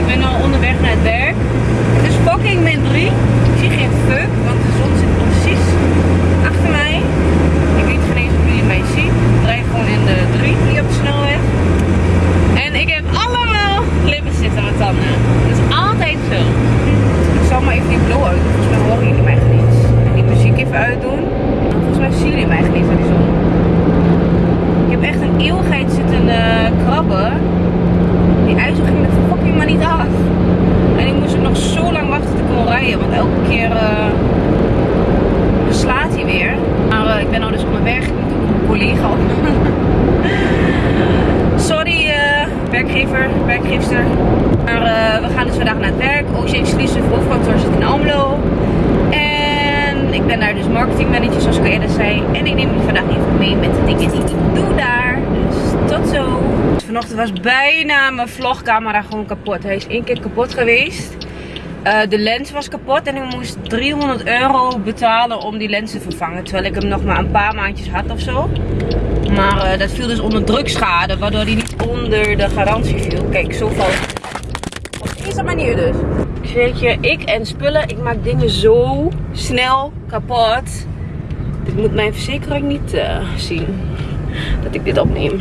Ik ben al onderweg naar het werk. Het is fucking min 3. Ik zie geen fuck, want de zon zit precies achter mij. Ik weet geen eens jullie mij zien. Ik gewoon in de 3 hier op de snelweg. En ik heb allemaal lippenstift aan mijn tanden. Dat is altijd zo. Ik zal maar even die blow uit. Volgens mij horen jullie mij niet. En die muziek even uitdoen. En volgens mij zien jullie mij niet aan die zon. Ik heb echt een eeuwigheid zitten krabben. Die ijzer ging fucking niet af. En ik moest ook nog zo lang wachten ik kon rijden. Want elke keer uh, slaat hij weer. Maar uh, ik ben nou dus onderweg. Ik moet ook een collega. Sorry uh, werkgever, werkgeefster. Maar we gaan dus vandaag naar het werk. OC Exclusive hoofdkantoor zit in Almelo. En ik ben daar dus marketingmanager zoals ik al eerder zei. En ik neem jullie vandaag even mee met de dingen die ik doe daar. Dus zo. Vanochtend was bijna mijn vlogcamera gewoon kapot. Hij is één keer kapot geweest. Uh, de lens was kapot en ik moest 300 euro betalen om die lens te vervangen. Terwijl ik hem nog maar een paar maandjes had of zo. Maar uh, dat viel dus onder drukschade, waardoor hij niet onder de garantie viel. Kijk, zo valt Op deze manier dus. Weet je, ik en spullen, ik maak dingen zo snel kapot. Dit moet mijn verzekering niet uh, zien. Dat ik dit opneem.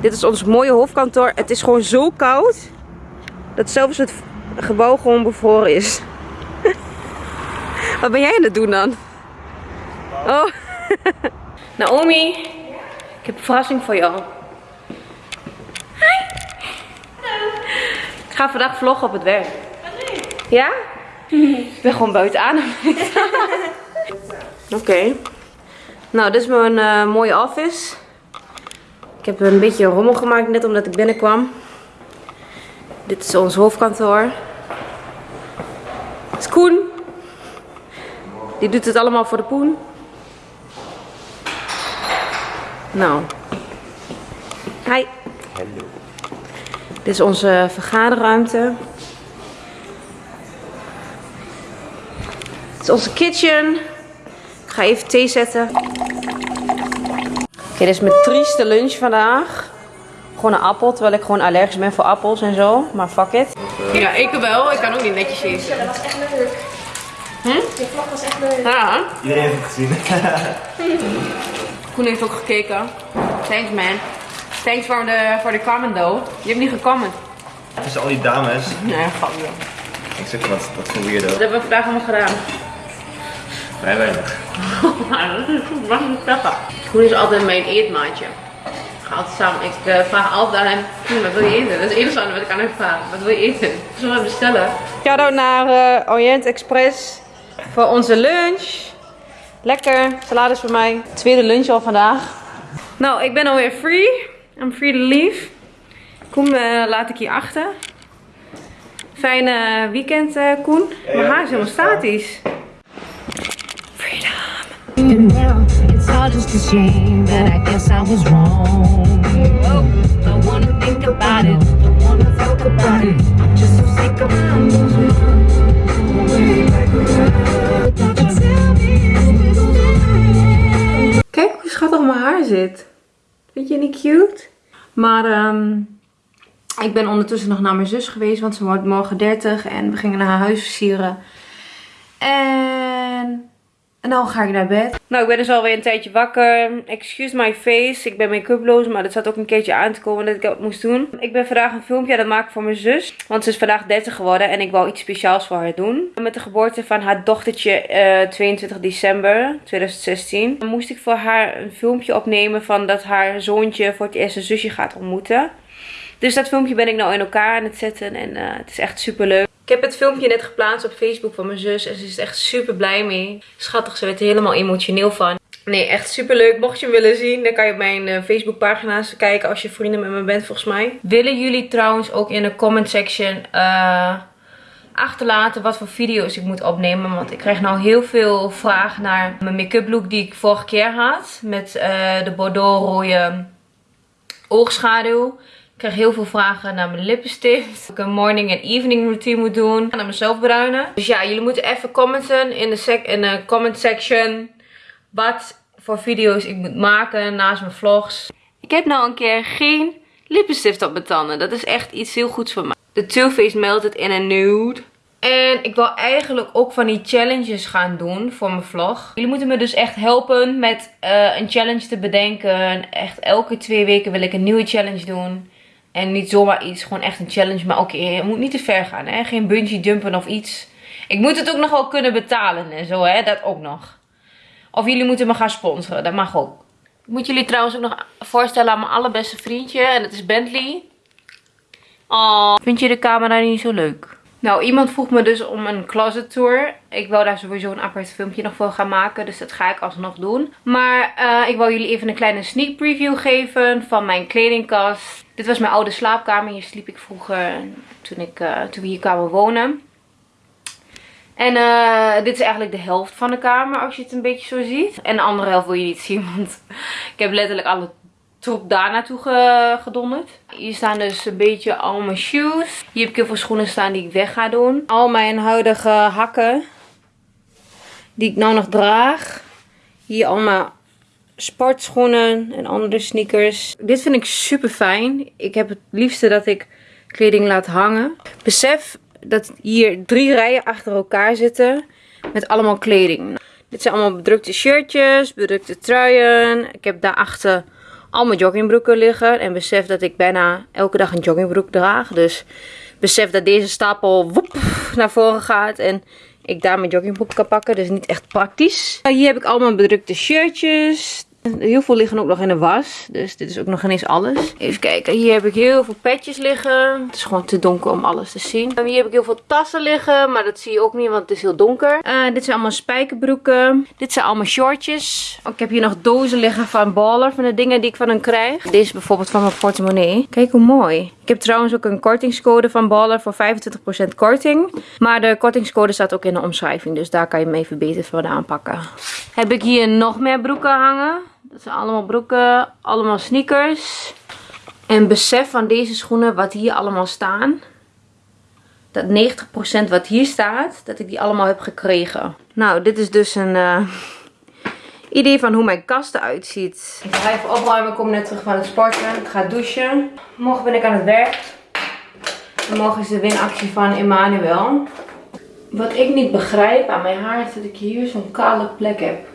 Dit is ons mooie hoofdkantoor. Het is gewoon zo koud. Dat zelfs het gebouw gewoon bevroren is. Wat ben jij aan het doen dan? Oh. Naomi. Ik heb een verrassing voor jou. Hi. Hallo. Ik ga vandaag vloggen op het werk. Ja? Ik ben gewoon buiten aan. Oké. Nou, dit is mijn uh, mooie office. Ik heb een beetje rommel gemaakt net omdat ik binnenkwam. Dit is ons hoofdkantoor. Dit is Koen. Die doet het allemaal voor de poen. Nou. Hi. Hallo. Dit is onze vergaderruimte. Dit is onze kitchen. Ik ga even thee zetten. Oké, dit is mijn trieste lunch vandaag. Gewoon een appel, terwijl ik gewoon allergisch ben voor appels en zo. Maar fuck it. Ja, ik wel. Ik kan ook niet netjes eten. Ja, dat was echt leuk. Hm? Je vlog was echt leuk. Ja. Iedereen heeft het gezien. Koen heeft ook gekeken. Thanks man. Thanks voor de, voor de comment though. Je hebt niet gecomment. Tussen al die dames. Nee, grapje. Ik zeg wat, wat voor weirdo. Wat hebben we vandaag allemaal gedaan? Vrij weinig. Nou, dat is pepper. Koen is altijd mijn eetmaatje. Ik ga altijd samen. Ik uh, vraag altijd aan hem, Koen, wat wil je eten? Dat is het enige wat ik aan hem vraag. Wat wil je eten? Zullen we bestellen? Shout-out naar uh, Orient Express voor onze lunch. Lekker. Salades voor mij. Tweede lunch al vandaag. Nou, ik ben alweer free. I'm free to leave. Koen uh, laat ik hier achter. Fijne weekend, uh, Koen. Mijn haar is helemaal statisch. All just a shame that I guess I was wrong. Don't wanna think about it, don't wanna talk about it. I'm just so sick of Kijk hoe schattig mijn haar zit. Vind je niet cute? Maar um, ik ben ondertussen nog naar mijn zus geweest, want ze wordt morgen 30 en we gingen naar haar huis versieren. En en dan ga ik naar bed. Nou, ik ben dus alweer een tijdje wakker. Excuse my face. Ik ben make-uploos, maar dat zat ook een keertje aan te komen dat ik dat moest doen. Ik ben vandaag een filmpje aan het maken voor mijn zus. Want ze is vandaag 30 geworden en ik wou iets speciaals voor haar doen. Met de geboorte van haar dochtertje uh, 22 december 2016. Dan moest ik voor haar een filmpje opnemen van dat haar zoontje voor het eerst een zusje gaat ontmoeten. Dus dat filmpje ben ik nou in elkaar aan het zetten en uh, het is echt super leuk. Ik heb het filmpje net geplaatst op Facebook van mijn zus. En ze is echt super blij mee. Schattig, ze werd er helemaal emotioneel van. Nee, echt super leuk. Mocht je hem willen zien, dan kan je op mijn uh, Facebook pagina's kijken als je vrienden met me bent volgens mij. Willen jullie trouwens ook in de comment section uh, achterlaten wat voor video's ik moet opnemen. Want ik krijg nou heel veel vragen naar mijn make-up look die ik vorige keer had. Met uh, de bordeaux rode oogschaduw. Ik krijg heel veel vragen naar mijn lippenstift. Ik een morning en evening routine moet doen. Naar mezelf bruinen. Dus ja, jullie moeten even commenten in de, sec in de comment section. Wat voor video's ik moet maken naast mijn vlogs. Ik heb nou een keer geen lippenstift op mijn tanden. Dat is echt iets heel goeds voor mij. De Too Faced Melted in a Nude. En ik wil eigenlijk ook van die challenges gaan doen voor mijn vlog. Jullie moeten me dus echt helpen met eh, een challenge te bedenken. Echt elke twee weken wil ik een nieuwe challenge doen. En niet zomaar iets, gewoon echt een challenge. Maar oké, het moet niet te ver gaan, hè. Geen bungee jumpen of iets. Ik moet het ook nog wel kunnen betalen en zo, hè. Dat ook nog. Of jullie moeten me gaan sponsoren, dat mag ook. Ik moet jullie trouwens ook nog voorstellen aan mijn allerbeste vriendje. En dat is Bentley. Oh, vind je de camera niet zo leuk? Nou, iemand vroeg me dus om een closet tour. Ik wil daar sowieso een apart filmpje nog voor gaan maken. Dus dat ga ik alsnog doen. Maar uh, ik wil jullie even een kleine sneak preview geven van mijn kledingkast. Dit was mijn oude slaapkamer. Hier sliep ik vroeger toen, ik, uh, toen we hier kwamen wonen. En uh, dit is eigenlijk de helft van de kamer als je het een beetje zo ziet. En de andere helft wil je niet zien, want ik heb letterlijk alle troep daar naartoe gedonderd. Hier staan dus een beetje al mijn shoes. Hier heb ik heel veel schoenen staan die ik weg ga doen. Al mijn huidige hakken die ik nou nog draag. Hier allemaal sportschoenen en andere sneakers. Dit vind ik super fijn. Ik heb het liefste dat ik kleding laat hangen. Besef dat hier drie rijen achter elkaar zitten met allemaal kleding. Dit zijn allemaal bedrukte shirtjes, bedrukte truien. Ik heb daarachter al mijn joggingbroeken liggen. En besef dat ik bijna elke dag een joggingbroek draag. Dus besef dat deze stapel woep, naar voren gaat. En ik daar mijn joggingbroek kan pakken. Dus niet echt praktisch. Hier heb ik allemaal bedrukte shirtjes. Heel veel liggen ook nog in de was. Dus dit is ook nog ineens alles. Even kijken. Hier heb ik heel veel petjes liggen. Het is gewoon te donker om alles te zien. Hier heb ik heel veel tassen liggen. Maar dat zie je ook niet, want het is heel donker. Uh, dit zijn allemaal spijkerbroeken. Dit zijn allemaal shortjes. Ik heb hier nog dozen liggen van Baller. Van de dingen die ik van hen krijg. Deze is bijvoorbeeld van mijn portemonnee. Kijk hoe mooi. Ik heb trouwens ook een kortingscode van Baller voor 25% korting. Maar de kortingscode staat ook in de omschrijving. Dus daar kan je hem even beter vandaan pakken. Heb ik hier nog meer broeken hangen. Dat zijn allemaal broeken, allemaal sneakers. En besef van deze schoenen wat hier allemaal staan. Dat 90% wat hier staat, dat ik die allemaal heb gekregen. Nou, dit is dus een uh, idee van hoe mijn kast eruit ziet. Ik ga even opruimen, ik kom net terug van het sporten. Ik ga douchen. Morgen ben ik aan het werk. En morgen is de winactie van Emmanuel. Wat ik niet begrijp aan mijn haar is dat ik hier zo'n kale plek heb.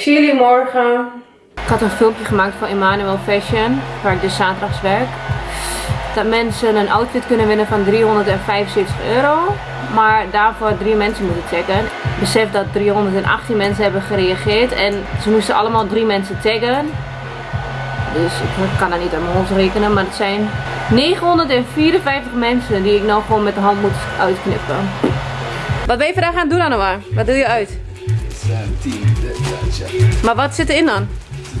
Ik zie jullie morgen. Ik had een filmpje gemaakt van Emmanuel Fashion, waar ik dus zaterdags werk. Dat mensen een outfit kunnen winnen van 375 euro. Maar daarvoor drie mensen moeten taggen. Besef dat 318 mensen hebben gereageerd. En ze moesten allemaal drie mensen taggen. Dus ik kan dat niet aan mijn hoofd rekenen. Maar het zijn 954 mensen die ik nou gewoon met de hand moet uitknippen. Wat ben je vandaag aan het doen Anoa? Wat doe je uit? Maar wat zit erin dan?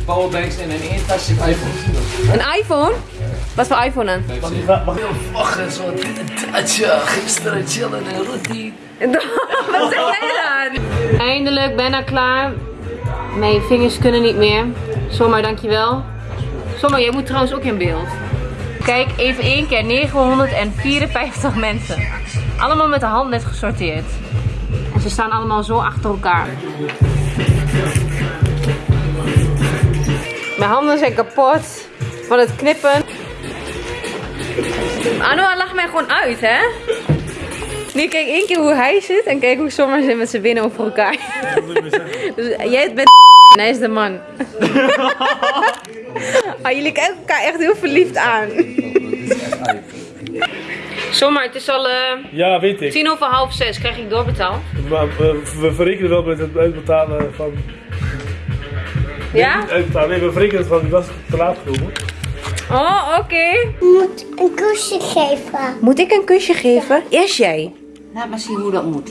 Powerbanks en een één tasje iPhone. Een iPhone? Wat voor iPhone dan? Wacht zo'n tatje. Gisteren chillen en routine. Wat zeg jij dan? Eindelijk, bijna klaar. Mijn vingers kunnen niet meer. Zomaar, dankjewel. Zomaar, jij moet trouwens ook in beeld. Kijk, even één keer. 954 mensen. Allemaal met de hand net gesorteerd. En ze staan allemaal zo achter elkaar. Mijn handen zijn kapot van het knippen. Anoa lacht mij gewoon uit, hè? Nu kijk één keer hoe hij zit en kijk hoe sommigen zit met zijn binnen over elkaar. dus jij bent en hij is de man. ah, jullie kijken elkaar echt heel verliefd aan. Zomaar, het is al uh, Ja, weet ik. tien over half zes. Krijg ik doorbetaald? Maar we, we verrekenen wel met het uitbetalen van... Ja? Niet uitbetalen, nee, we verrekenen het van, die was te laat gekomen. Oh, oké. moet een kusje geven. Moet ik een kusje geven? Eerst jij. Laat maar zien hoe dat moet.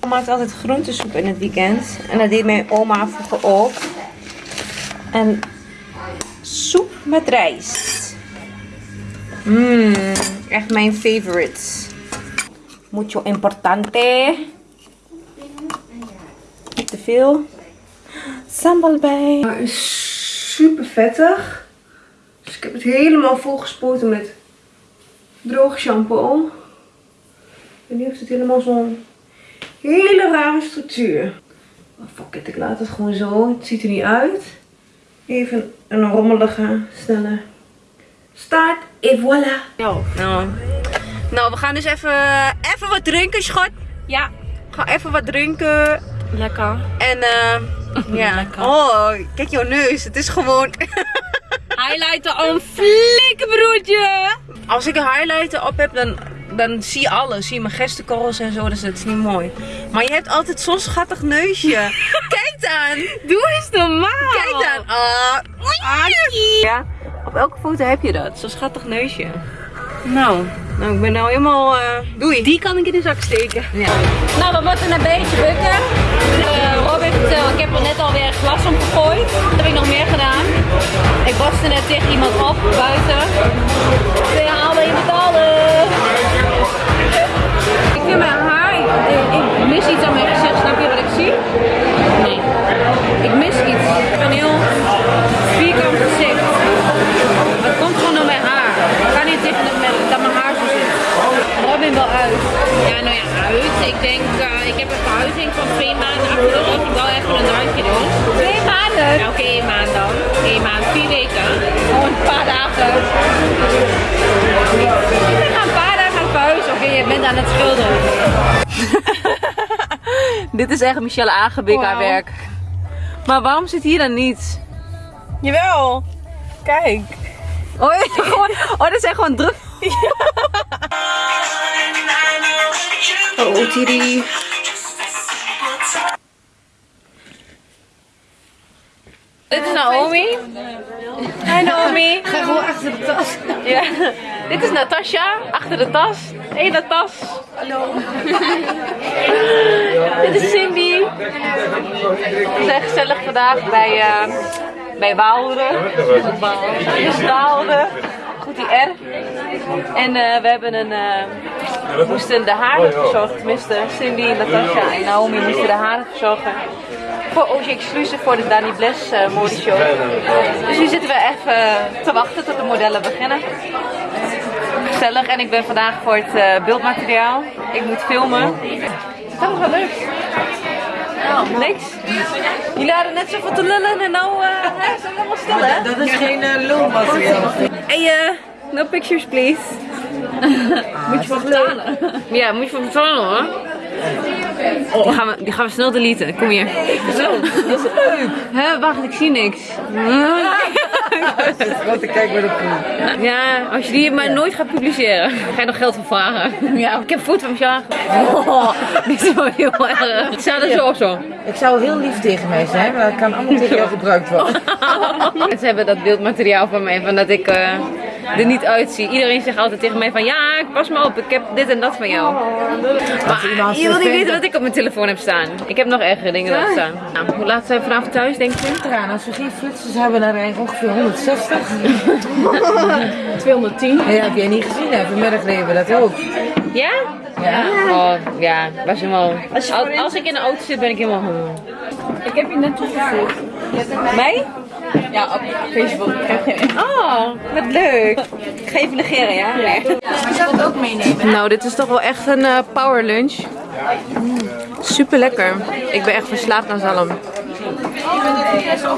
Ik maakt altijd groentesoep in het weekend. En dat deed mijn oma vroeger ook. En soep met rijst. Mmm, echt mijn favorite. Mucho importante. Niet te veel. Sambal bij. Het is super vettig. Dus ik heb het helemaal volgespoten met droog shampoo. En nu heeft het helemaal zo'n hele rare structuur. Oh, fuck it, ik laat het gewoon zo. Het ziet er niet uit. Even een rommelige, snelle Start et voilà. Nou, nou, we gaan dus even, even wat drinken, schat. Ja. Ga even wat drinken. Lekker. En eh ja. Oh, kijk jouw neus. Het is gewoon... Highlighter een flikke broertje. Als ik een highlighter op heb, dan, dan zie je alles. Zie je mijn gestenkorrels en zo, dus dat is niet mooi. Maar je hebt altijd zo'n schattig neusje. Kijk dan. Doe eens normaal. Kijk dan. Ah. Ja, op elke foto heb je dat. Zo'n schattig neusje. Nou, nou ik ben nou helemaal... eh doei. Die kan ik in de zak steken. Ja. Nou, we moeten een beetje bukken. Eh Rob heeft, eh, ik heb er net alweer glas om gegooid. Wat heb ik nog meer gedaan? Ik waste net tegen iemand op buiten. We halen je betalen. Ik vind mijn haar... Ik, ik mis iets aan mijn gezicht. Snap je wat ik zie? Nee. Ik mis iets. Ik heb een heel vierkant gezicht. Aan het schilderen. Dit is echt Michelle Aangebik haar werk. Maar waarom zit hier dan niets? Jawel. Kijk. Oh, gewoon, oh dat zijn gewoon druk. Oh, Tiri. Dit is Naomi. Hi Naomi. Ga gewoon achter de tas. Ja. Dit is Natasha, achter de tas. Hé, hey, tas. Hallo. Dit is Cindy. We zijn gezellig vandaag bij, eh bij Waalre. Is Waalre. Goed die R. En eh, we hebben een... eh, we moesten de haren verzorgen. Tenminste, Cindy, Natasha en Naomi moesten de haren verzorgen. Voor OG Exclusive voor de Danny Bless uh, modeshow. Dus nu zitten we even te wachten tot de modellen beginnen. Gezellig. En ik ben vandaag voor het eh, beeldmateriaal. Ik moet filmen. Dat was wel leuk. Nou, niks. Jullie hadden net zoveel te lullen en nou uh, zijn we helemaal stil hè? Dat is geen uh, lulmateriaal. Hey, no pictures please. moet je voor betalen? Ja, moet je voor betalen hoor. Die, gaan we, die gaan we snel deleten. Kom hier. Zo, dat is leuk. Hè, wacht, ik zie niks. Wat ik kijk bij de poel. Ja, als je die maar nooit gaat publiceren, ga je nog geld voor vragen. Ja, ik heb foto van mezelf. Oh, dit is wel heel erg. Het staat er zo of zo. Ik zou heel lief tegen mij zijn, maar dat kan allemaal tegen jou gebruikt worden. Ze hebben dat beeldmateriaal van mij, van dat ik eh, er niet uitzie. Iedereen zegt altijd tegen mij van, ja, pas me op, ik heb dit en dat van jou. Maar je wil niet weten wat ik op mijn telefoon heb staan. Ik heb nog ergere dingen erop staan. Nou, hoe laat zijn we vanavond thuis, denk je? Eraan, als we geen flitsers hebben, dan rijden we ongeveer 160. 210. Ja, heb jij niet gezien, hè? Vanmiddag reden we dat ook. Ja? Ja. Oh, ja, was helemaal... Als, als ik in de auto zit, ben ik helemaal... Ik heb je net toegevoegd. Mij? Ja, op Facebook. Oh, wat leuk. Ik ga even negeren, ja? Nee. Ik zou het ook meenemen. Nou, dit is toch wel echt een eh, power lunch. Super lekker. Ik ben echt verslaafd aan zalm.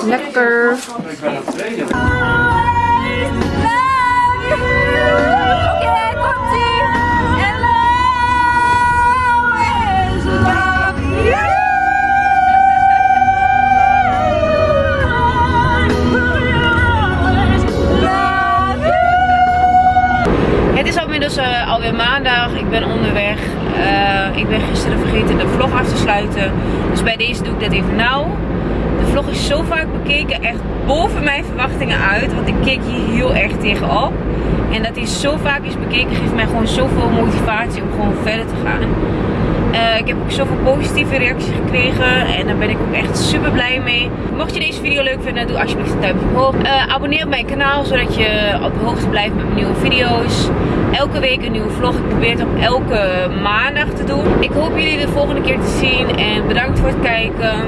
Lekker. Uit. Want ik keek hier heel erg tegenop. En dat hij zo vaak is bekeken geeft mij gewoon zoveel motivatie om gewoon verder te gaan. Eh, ik heb ook zoveel positieve reacties gekregen en daar ben ik ook echt super blij mee. Mocht je deze video leuk vinden, doe alsjeblieft een duimpje omhoog. Eh, abonneer op mijn kanaal, zodat je op de hoogte blijft met nieuwe video's. Elke week een nieuwe vlog. Ik probeer het op elke maandag te doen. Ik hoop jullie de volgende keer te zien en bedankt voor het kijken.